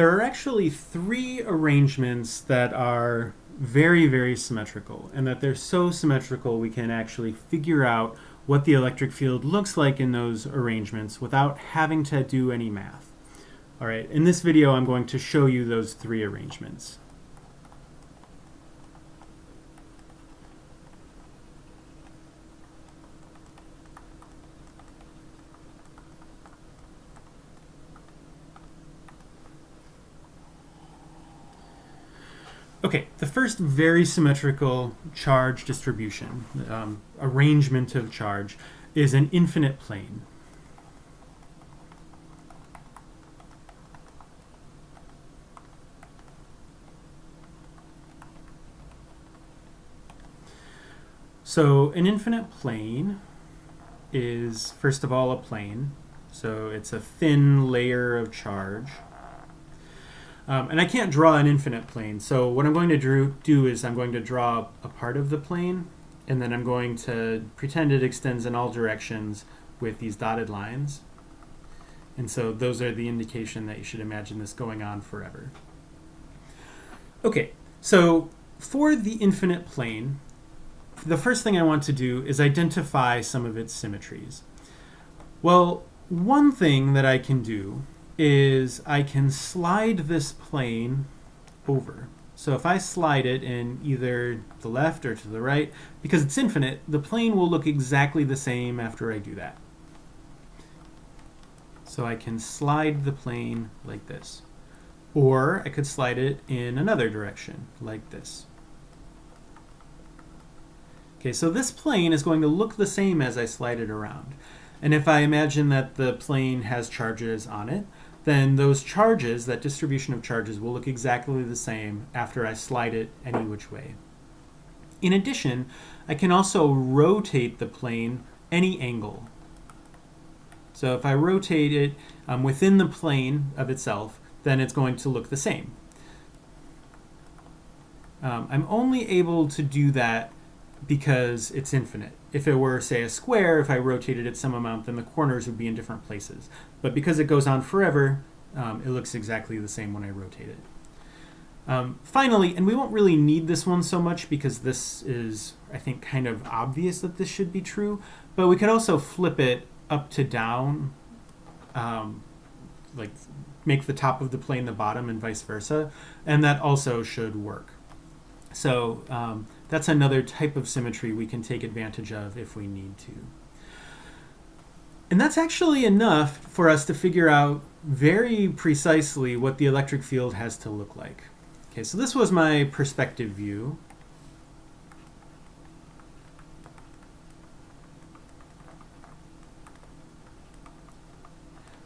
There are actually three arrangements that are very, very symmetrical, and that they're so symmetrical we can actually figure out what the electric field looks like in those arrangements without having to do any math. All right, in this video I'm going to show you those three arrangements. Okay, the first very symmetrical charge distribution, um, arrangement of charge, is an infinite plane. So an infinite plane is, first of all, a plane. So it's a thin layer of charge. Um, and I can't draw an infinite plane, so what I'm going to drew, do is I'm going to draw a part of the plane, and then I'm going to pretend it extends in all directions with these dotted lines. And so those are the indication that you should imagine this going on forever. Okay, so for the infinite plane, the first thing I want to do is identify some of its symmetries. Well, one thing that I can do is I can slide this plane over. So if I slide it in either the left or to the right, because it's infinite, the plane will look exactly the same after I do that. So I can slide the plane like this. Or I could slide it in another direction, like this. Okay, so this plane is going to look the same as I slide it around. And if I imagine that the plane has charges on it, then those charges, that distribution of charges, will look exactly the same after I slide it any which way. In addition, I can also rotate the plane any angle. So if I rotate it um, within the plane of itself, then it's going to look the same. Um, I'm only able to do that because it's infinite. If it were, say, a square, if I rotated it some amount, then the corners would be in different places. But because it goes on forever, um, it looks exactly the same when I rotate it. Um, finally, and we won't really need this one so much because this is, I think, kind of obvious that this should be true, but we could also flip it up to down, um, like make the top of the plane the bottom and vice versa, and that also should work. So um, that's another type of symmetry we can take advantage of if we need to. And that's actually enough for us to figure out very precisely what the electric field has to look like. Okay, so this was my perspective view.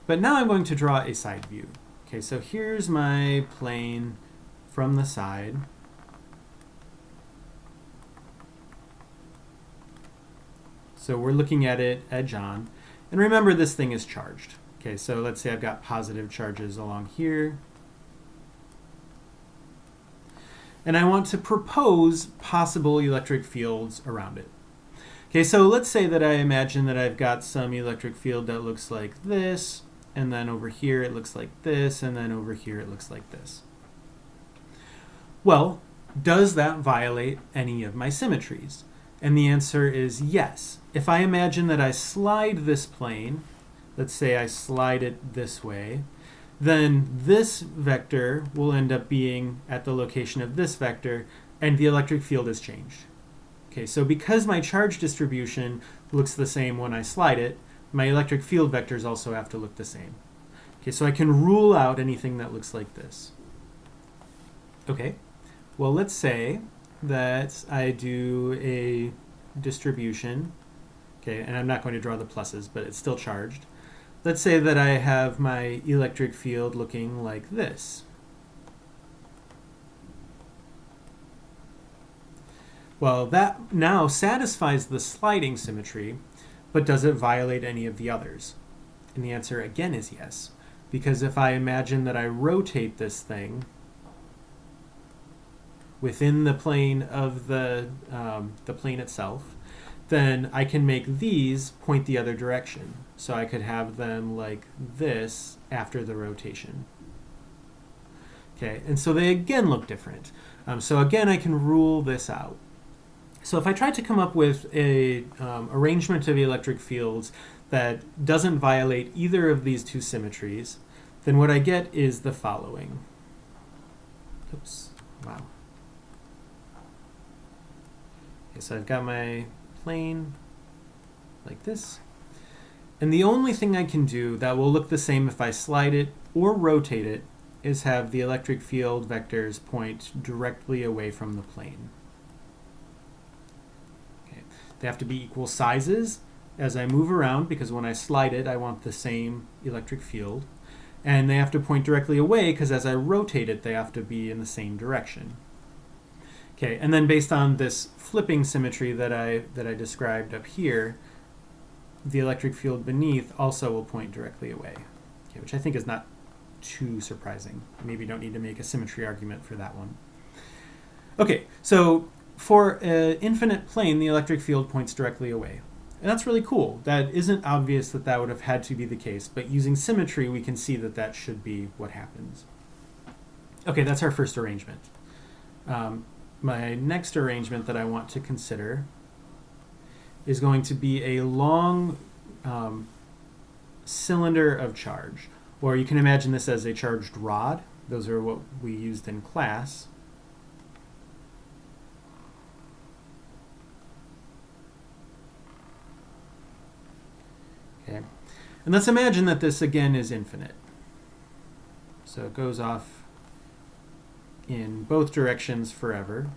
But now I'm going to draw a side view. Okay, so here's my plane from the side. So we're looking at it edge on. And remember this thing is charged. Okay, so let's say I've got positive charges along here. And I want to propose possible electric fields around it. Okay, so let's say that I imagine that I've got some electric field that looks like this, and then over here it looks like this, and then over here it looks like this. Well, does that violate any of my symmetries? And the answer is yes. If I imagine that I slide this plane, let's say I slide it this way, then this vector will end up being at the location of this vector, and the electric field is changed. Okay, so because my charge distribution looks the same when I slide it, my electric field vectors also have to look the same. Okay, so I can rule out anything that looks like this. Okay, well let's say that I do a distribution, okay, and I'm not going to draw the pluses, but it's still charged. Let's say that I have my electric field looking like this. Well, that now satisfies the sliding symmetry, but does it violate any of the others? And the answer again is yes, because if I imagine that I rotate this thing, within the plane of the, um, the plane itself, then I can make these point the other direction. So I could have them like this after the rotation. Okay, and so they again look different. Um, so again, I can rule this out. So if I try to come up with a um, arrangement of electric fields that doesn't violate either of these two symmetries, then what I get is the following. Oops, wow. Okay, so I've got my plane like this. And the only thing I can do that will look the same if I slide it or rotate it is have the electric field vectors point directly away from the plane. Okay. They have to be equal sizes as I move around because when I slide it I want the same electric field. And they have to point directly away because as I rotate it they have to be in the same direction. Okay, and then based on this flipping symmetry that I, that I described up here, the electric field beneath also will point directly away, okay, which I think is not too surprising. Maybe you don't need to make a symmetry argument for that one. Okay, so for an infinite plane, the electric field points directly away. And that's really cool. That isn't obvious that that would have had to be the case, but using symmetry, we can see that that should be what happens. Okay, that's our first arrangement. Um, my next arrangement that I want to consider is going to be a long um, cylinder of charge. Or you can imagine this as a charged rod. Those are what we used in class. Okay. And let's imagine that this again is infinite. So it goes off in both directions forever.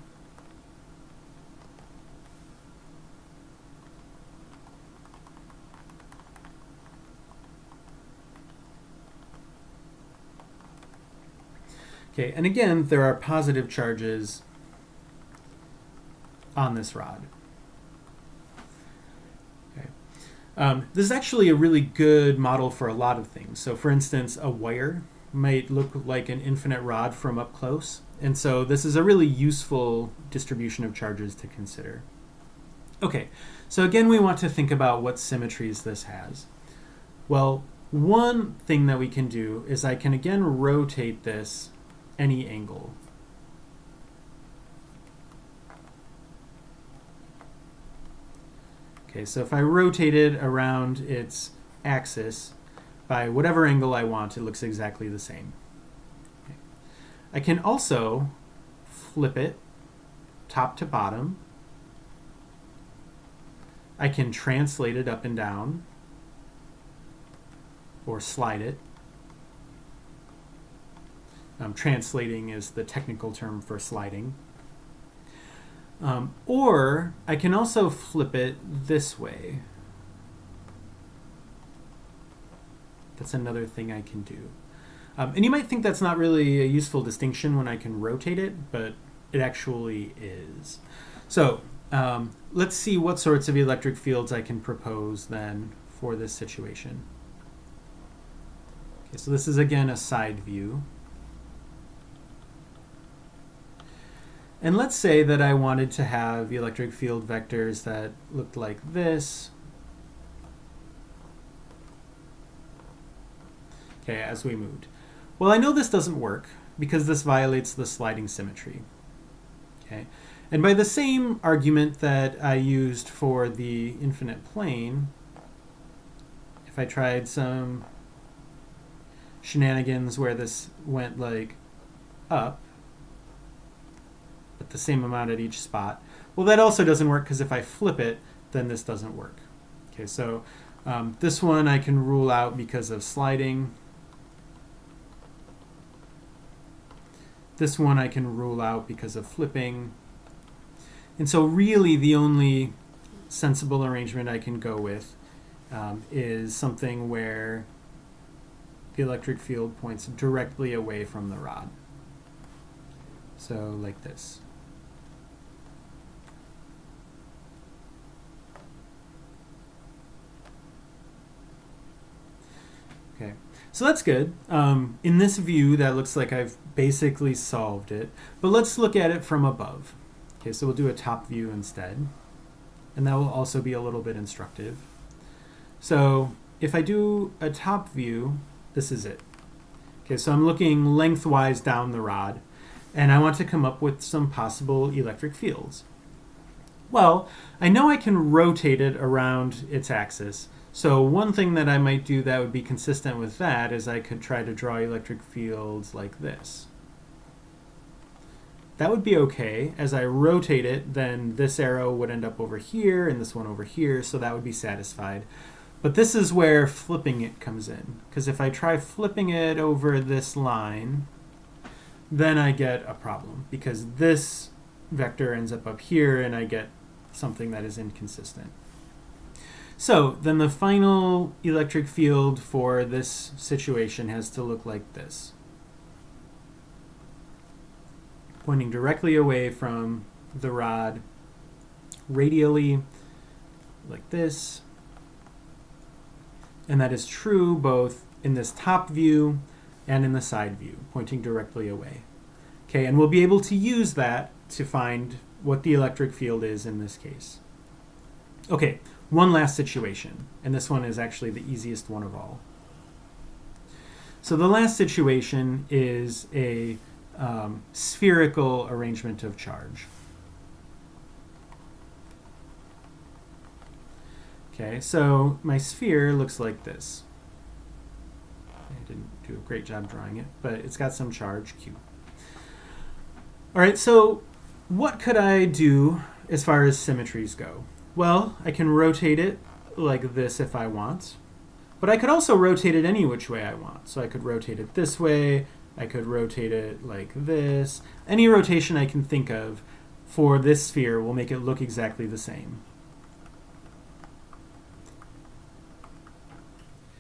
Okay, and again, there are positive charges on this rod. Okay. Um, this is actually a really good model for a lot of things. So for instance, a wire might look like an infinite rod from up close. And so this is a really useful distribution of charges to consider. Okay, so again, we want to think about what symmetries this has. Well, one thing that we can do is I can again rotate this any angle. Okay, so if I rotate it around its axis by whatever angle I want, it looks exactly the same. Okay. I can also flip it top to bottom. I can translate it up and down or slide it. Um, translating is the technical term for sliding. Um, or I can also flip it this way. That's another thing I can do. Um, and you might think that's not really a useful distinction when I can rotate it, but it actually is. So um, let's see what sorts of electric fields I can propose then for this situation. Okay, so this is again a side view. And let's say that I wanted to have electric field vectors that looked like this. Okay, as we moved. Well, I know this doesn't work because this violates the sliding symmetry. Okay, and by the same argument that I used for the infinite plane, if I tried some shenanigans where this went like up, but the same amount at each spot. Well, that also doesn't work because if I flip it, then this doesn't work. Okay, so um, this one I can rule out because of sliding. This one I can rule out because of flipping. And so really the only sensible arrangement I can go with um, is something where the electric field points directly away from the rod. So like this. Okay, so that's good. Um, in this view, that looks like I've basically solved it. But let's look at it from above. Okay, so we'll do a top view instead. And that will also be a little bit instructive. So if I do a top view, this is it. Okay, so I'm looking lengthwise down the rod, and I want to come up with some possible electric fields. Well, I know I can rotate it around its axis, so one thing that I might do that would be consistent with that is I could try to draw electric fields like this. That would be okay. As I rotate it, then this arrow would end up over here and this one over here, so that would be satisfied. But this is where flipping it comes in, because if I try flipping it over this line, then I get a problem, because this vector ends up up here and I get something that is inconsistent. So then the final electric field for this situation has to look like this. Pointing directly away from the rod radially like this. And that is true both in this top view and in the side view, pointing directly away. Okay, and we'll be able to use that to find what the electric field is in this case. Okay, one last situation, and this one is actually the easiest one of all. So the last situation is a um, spherical arrangement of charge. Okay, so my sphere looks like this. I didn't do a great job drawing it, but it's got some charge, Q. All right, so what could I do as far as symmetries go? Well, I can rotate it like this if I want, but I could also rotate it any which way I want. So I could rotate it this way, I could rotate it like this. Any rotation I can think of for this sphere will make it look exactly the same.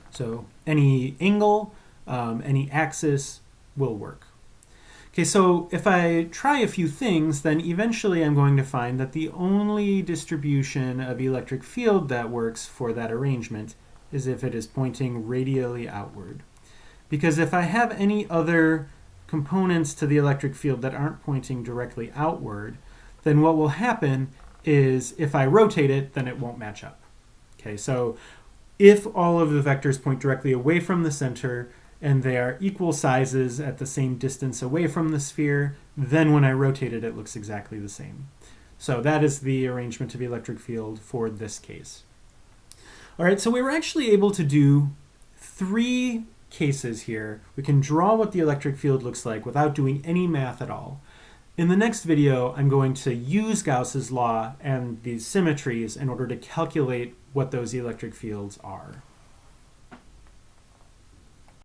So any angle, um, any axis will work. Okay, so if I try a few things, then eventually I'm going to find that the only distribution of electric field that works for that arrangement is if it is pointing radially outward. Because if I have any other components to the electric field that aren't pointing directly outward, then what will happen is if I rotate it, then it won't match up. Okay, so if all of the vectors point directly away from the center and they are equal sizes at the same distance away from the sphere, then when I rotate it, it looks exactly the same. So that is the arrangement of the electric field for this case. All right, so we were actually able to do three cases here. We can draw what the electric field looks like without doing any math at all. In the next video, I'm going to use Gauss's law and these symmetries in order to calculate what those electric fields are.